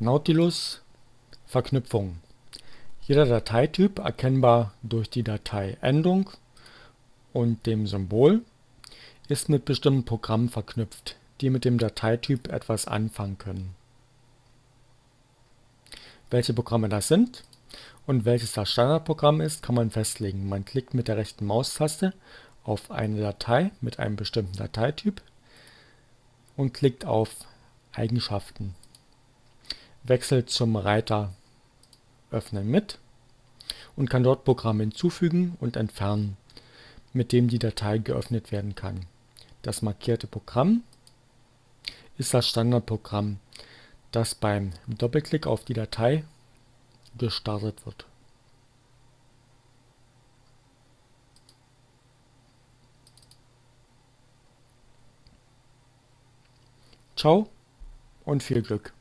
Nautilus Verknüpfung Jeder Dateityp erkennbar durch die Dateiendung und dem Symbol ist mit bestimmten Programmen verknüpft, die mit dem Dateityp etwas anfangen können. Welche Programme das sind und welches das Standardprogramm ist, kann man festlegen. Man klickt mit der rechten Maustaste auf eine Datei mit einem bestimmten Dateityp und klickt auf Eigenschaften. Wechselt zum Reiter Öffnen mit und kann dort Programme hinzufügen und entfernen, mit dem die Datei geöffnet werden kann. Das markierte Programm ist das Standardprogramm, das beim Doppelklick auf die Datei gestartet wird. Ciao und viel Glück!